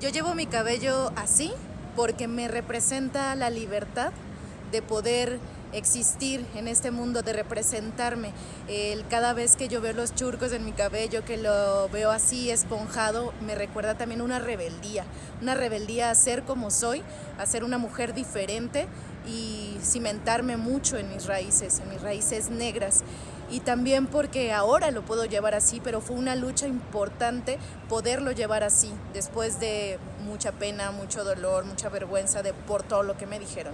Yo llevo mi cabello así porque me representa la libertad de poder existir en este mundo, de representarme. Cada vez que yo veo los churcos en mi cabello, que lo veo así esponjado, me recuerda también una rebeldía, una rebeldía a ser como soy, a ser una mujer diferente y cimentarme mucho en mis raíces, en mis raíces negras. Y también porque ahora lo puedo llevar así, pero fue una lucha importante poderlo llevar así, después de mucha pena, mucho dolor, mucha vergüenza de, por todo lo que me dijeron.